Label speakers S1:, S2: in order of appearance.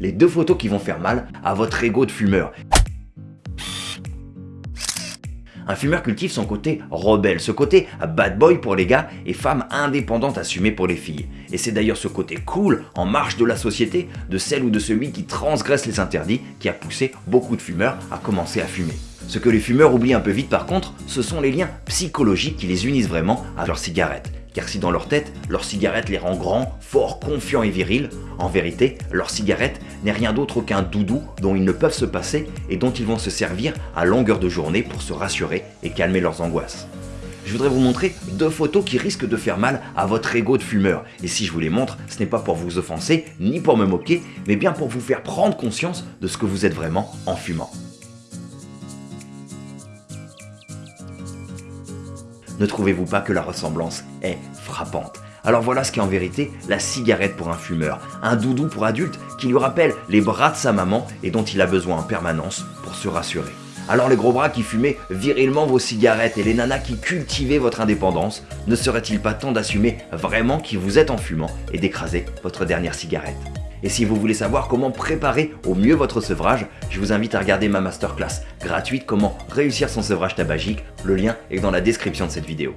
S1: les deux photos qui vont faire mal à votre ego de fumeur. Un fumeur cultive son côté rebelle, ce côté bad boy pour les gars et femme indépendante assumée pour les filles. Et c'est d'ailleurs ce côté cool, en marge de la société, de celle ou de celui qui transgresse les interdits, qui a poussé beaucoup de fumeurs à commencer à fumer. Ce que les fumeurs oublient un peu vite par contre, ce sont les liens psychologiques qui les unissent vraiment à leur cigarette. Car si dans leur tête, leur cigarette les rend grands, forts, confiants et virils, en vérité, leur cigarette n'est rien d'autre qu'un doudou dont ils ne peuvent se passer et dont ils vont se servir à longueur de journée pour se rassurer et calmer leurs angoisses. Je voudrais vous montrer deux photos qui risquent de faire mal à votre ego de fumeur. Et si je vous les montre, ce n'est pas pour vous offenser, ni pour me moquer, mais bien pour vous faire prendre conscience de ce que vous êtes vraiment en fumant. Ne trouvez-vous pas que la ressemblance est frappante? Alors voilà ce qu'est en vérité la cigarette pour un fumeur, un doudou pour adulte qui lui rappelle les bras de sa maman et dont il a besoin en permanence pour se rassurer. Alors les gros bras qui fumaient virilement vos cigarettes et les nanas qui cultivaient votre indépendance, ne serait-il pas temps d'assumer vraiment qui vous êtes en fumant et d'écraser votre dernière cigarette? Et si vous voulez savoir comment préparer au mieux votre sevrage, je vous invite à regarder ma masterclass gratuite comment réussir son sevrage tabagique, le lien est dans la description de cette vidéo.